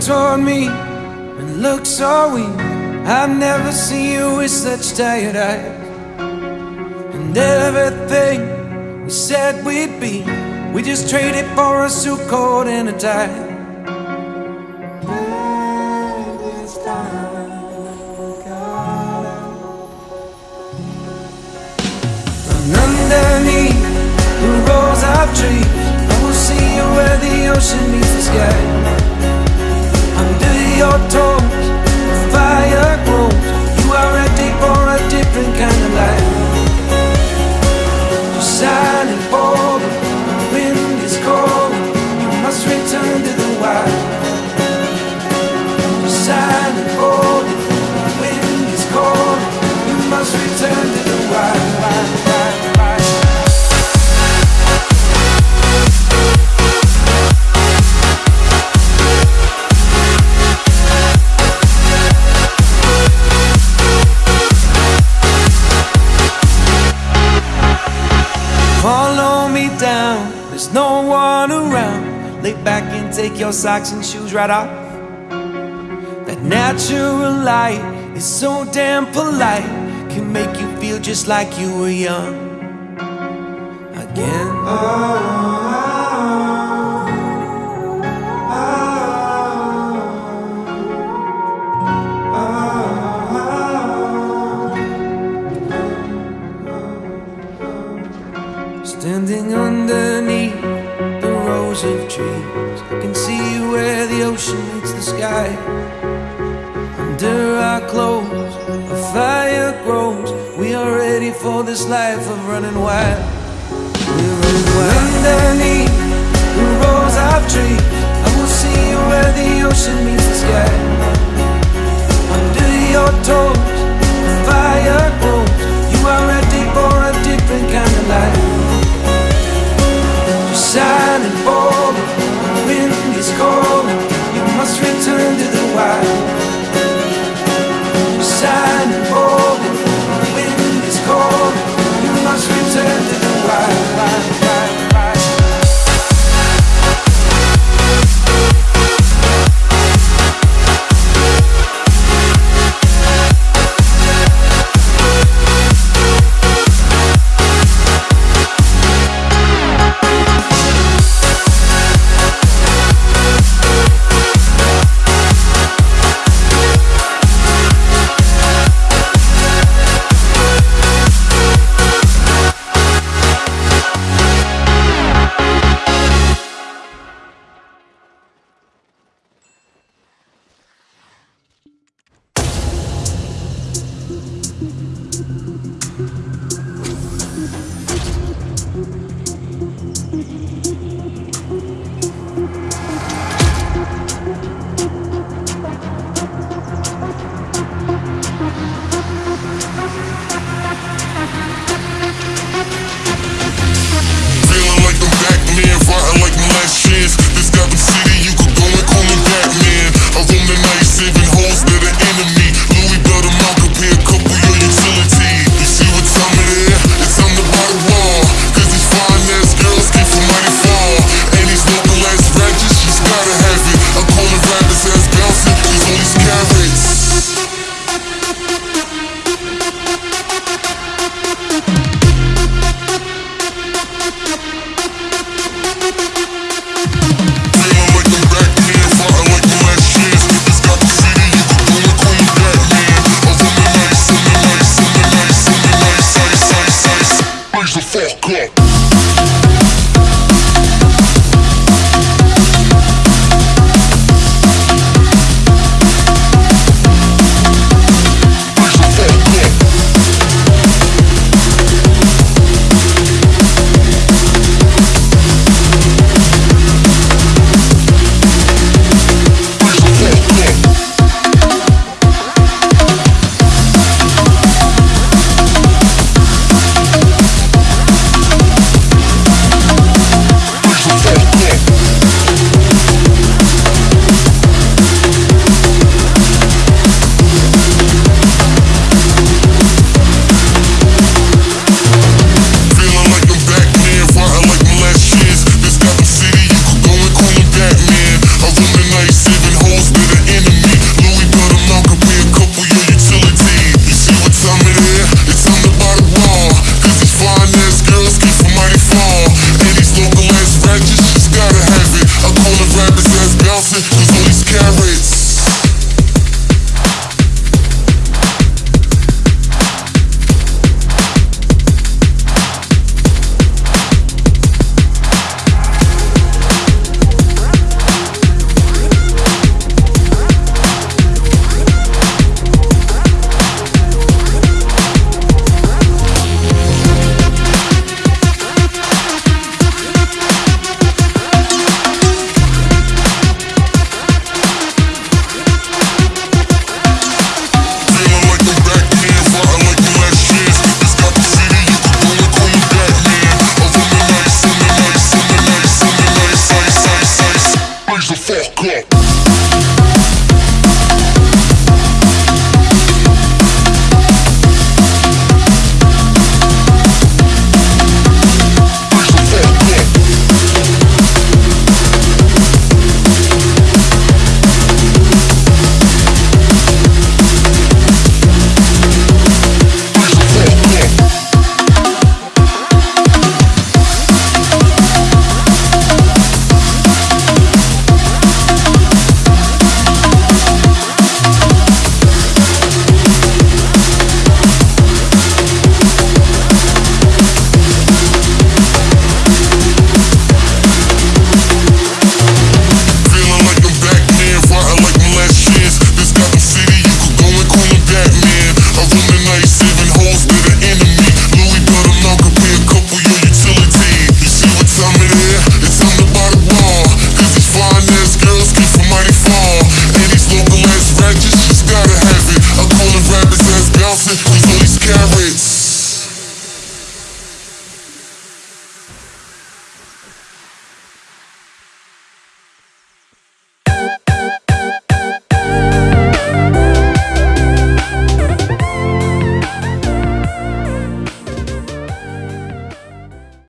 toward me and looked so weak. I've never seen you with such tired eyes. And everything we said we'd be, we just traded for a suit coat and a tie. And underneath the rows of trees, I will see you where the ocean meets the sky. Silent for a different kind of life. Silence falling, the wind is cold. You must return take your socks and shoes right off. That natural light is so damn polite, can make you feel just like you were young again. Standing Under our clothes, a fire grows. We are ready for this life of running wild. We're running wild. Underneath the rows of trees, I will see you where the ocean meets the sky.